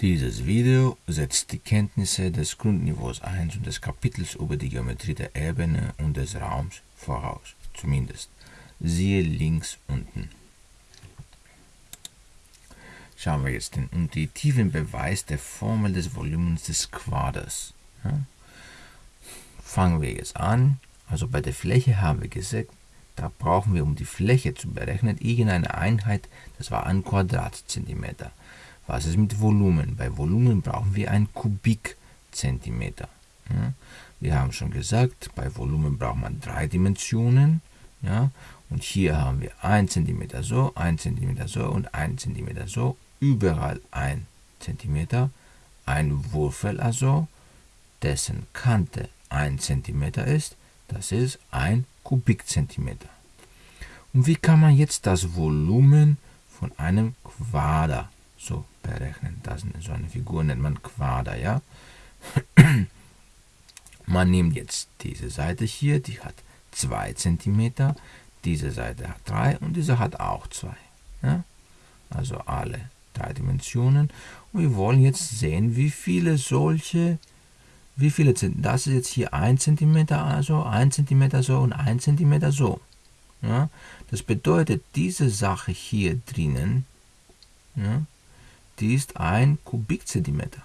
Dieses Video setzt die Kenntnisse des Grundniveaus 1 und des Kapitels über die Geometrie der Ebene und des Raums voraus, zumindest. Siehe links unten. Schauen wir jetzt den intuitiven Beweis der Formel des Volumens des Quaders. Ja? Fangen wir jetzt an. Also bei der Fläche haben wir gesagt, da brauchen wir, um die Fläche zu berechnen, irgendeine Einheit, das war ein Quadratzentimeter. Was ist mit Volumen? Bei Volumen brauchen wir ein Kubikzentimeter. Ja? Wir haben schon gesagt, bei Volumen braucht man drei Dimensionen. Ja? Und hier haben wir 1 cm so, 1 cm so und 1 cm so. Überall 1 cm. Ein Würfel also, dessen Kante 1 cm ist, das ist ein Kubikzentimeter. Und wie kann man jetzt das Volumen von einem Quader so berechnen. Das ist so eine Figur nennt man Quader, ja. man nimmt jetzt diese Seite hier, die hat 2 cm, diese Seite hat 3 und diese hat auch 2. Ja? Also alle drei Dimensionen. Und wir wollen jetzt sehen, wie viele solche, wie viele sind, das ist jetzt hier 1 cm, also 1 cm so und 1 cm so. Ja? Das bedeutet, diese Sache hier drinnen, ja, die ist ein Kubikzentimeter.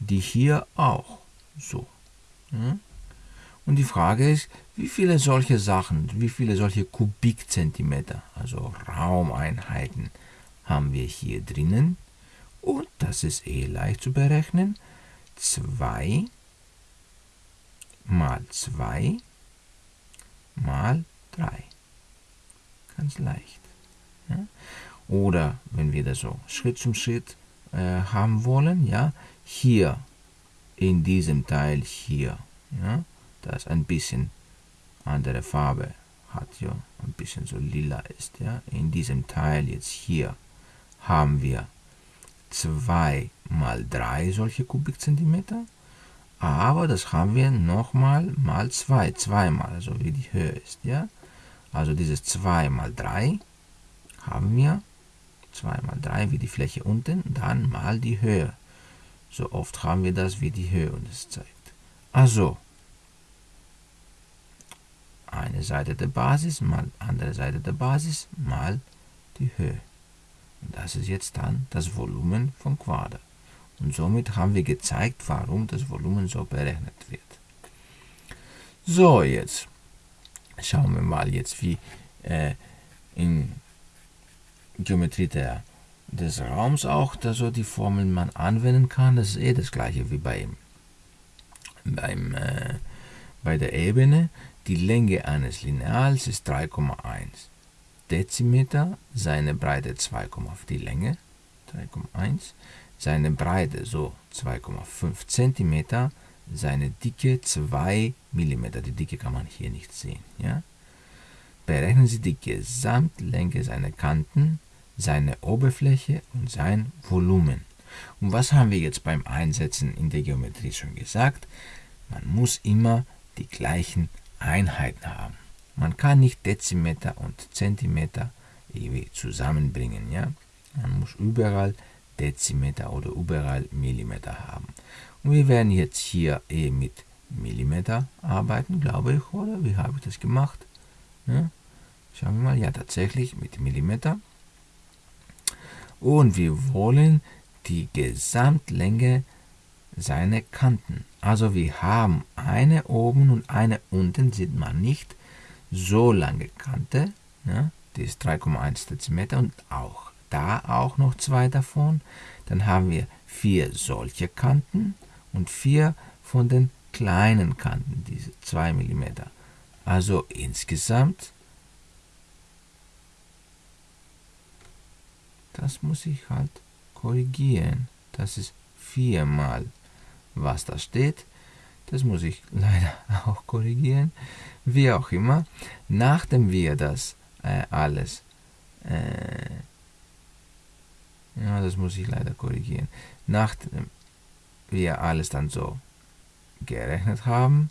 Die hier auch so. Und die Frage ist, wie viele solche Sachen, wie viele solche Kubikzentimeter, also Raumeinheiten, haben wir hier drinnen? Und das ist eh leicht zu berechnen. 2 mal 2 mal 3. Ganz leicht. Ja? Oder wenn wir das so Schritt zum Schritt äh, haben wollen, ja, hier in diesem Teil hier, ja, das ein bisschen andere Farbe hat, ja, ein bisschen so lila ist, ja, in diesem Teil jetzt hier haben wir 2 mal 3 solche Kubikzentimeter, aber das haben wir nochmal mal 2, zweimal, also wie die Höhe ist, ja. Also dieses 2 mal 3 haben wir 2 mal 3 wie die Fläche unten, dann mal die Höhe. So oft haben wir das, wie die Höhe uns zeigt. Also, eine Seite der Basis mal andere Seite der Basis mal die Höhe. Und das ist jetzt dann das Volumen von Quader. Und somit haben wir gezeigt, warum das Volumen so berechnet wird. So, jetzt schauen wir mal jetzt, wie äh, in Geometrie der, des Raums auch, da so die Formeln man anwenden kann. Das ist eh das gleiche wie beim, beim, äh, bei der Ebene. Die Länge eines Lineals ist 3,1 Dezimeter, seine Breite 2,5 die Länge, 3,1, seine Breite so 2,5 Zentimeter, seine Dicke 2 mm. Die Dicke kann man hier nicht sehen. Ja? Berechnen Sie die Gesamtlänge seiner Kanten seine Oberfläche und sein Volumen. Und was haben wir jetzt beim Einsetzen in der Geometrie schon gesagt? Man muss immer die gleichen Einheiten haben. Man kann nicht Dezimeter und Zentimeter zusammenbringen. Ja? Man muss überall Dezimeter oder überall Millimeter haben. Und wir werden jetzt hier eh mit Millimeter arbeiten, glaube ich, oder? Wie habe ich das gemacht? Ja? Schauen wir mal, ja tatsächlich mit Millimeter und wir wollen die Gesamtlänge seiner Kanten. Also wir haben eine oben und eine unten, sieht man nicht, so lange Kante, ja, die ist 3,1 cm und auch da auch noch zwei davon. Dann haben wir vier solche Kanten und vier von den kleinen Kanten, diese 2 mm. Also insgesamt das muss ich halt korrigieren. Das ist viermal, was da steht. Das muss ich leider auch korrigieren. Wie auch immer, nachdem wir das äh, alles, äh, ja, das muss ich leider korrigieren, nachdem wir alles dann so gerechnet haben,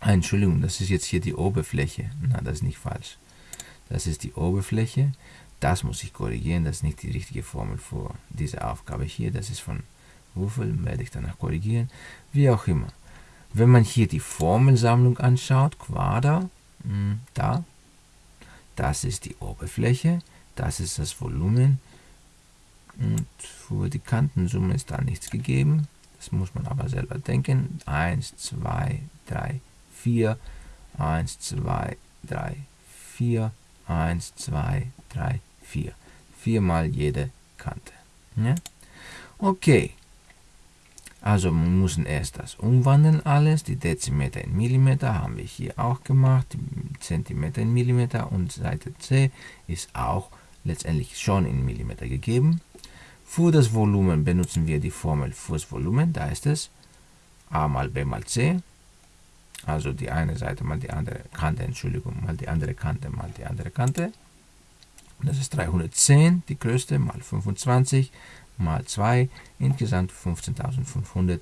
Entschuldigung, das ist jetzt hier die Oberfläche. Na, das ist nicht falsch das ist die Oberfläche, Das muss ich korrigieren, das ist nicht die richtige Formel für diese Aufgabe hier. Das ist von Wuffel, werde ich danach korrigieren. Wie auch immer. Wenn man hier die Formelsammlung anschaut, Quader, hm, da, das ist die Oberfläche, das ist das Volumen und für die Kantensumme ist da nichts gegeben. Das muss man aber selber denken. 1, 2, 3, 4, 1, 2, 3, 4, 1, 2, 3, 4. Viermal jede Kante. Ja? Okay. Also wir müssen erst das umwandeln alles. Die Dezimeter in Millimeter haben wir hier auch gemacht. Zentimeter in Millimeter und Seite C ist auch letztendlich schon in Millimeter gegeben. Für das Volumen benutzen wir die Formel fürs Volumen. Da ist es a mal b mal c. Also die eine Seite mal die andere Kante, Entschuldigung, mal die andere Kante mal die andere Kante. Das ist 310, die größte, mal 25, mal 2, insgesamt 15.500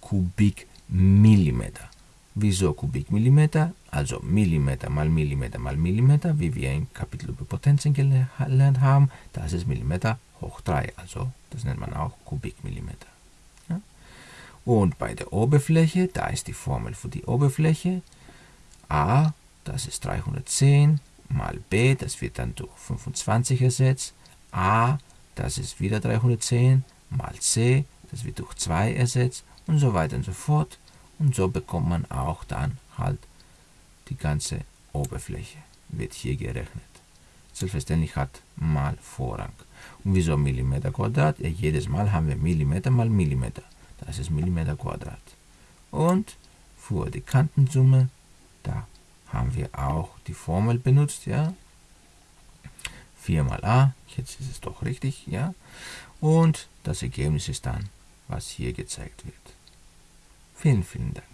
Kubikmillimeter. Wieso Kubikmillimeter? Also Millimeter mal Millimeter mal Millimeter, wie wir im Kapitel über Potenzen gelernt haben. Das ist Millimeter hoch 3, also das nennt man auch Kubikmillimeter. Und bei der Oberfläche, da ist die Formel für die Oberfläche. A, das ist 310 mal B, das wird dann durch 25 ersetzt. A, das ist wieder 310 mal C, das wird durch 2 ersetzt und so weiter und so fort. Und so bekommt man auch dann halt die ganze Oberfläche, wird hier gerechnet. Selbstverständlich hat mal Vorrang. Und wieso Millimeter Quadrat? Ja, jedes Mal haben wir Millimeter mal Millimeter. Das ist Millimeter Quadrat. Und für die Kantensumme, da haben wir auch die Formel benutzt, ja. 4 mal a, jetzt ist es doch richtig, ja. Und das Ergebnis ist dann, was hier gezeigt wird. Vielen, vielen Dank.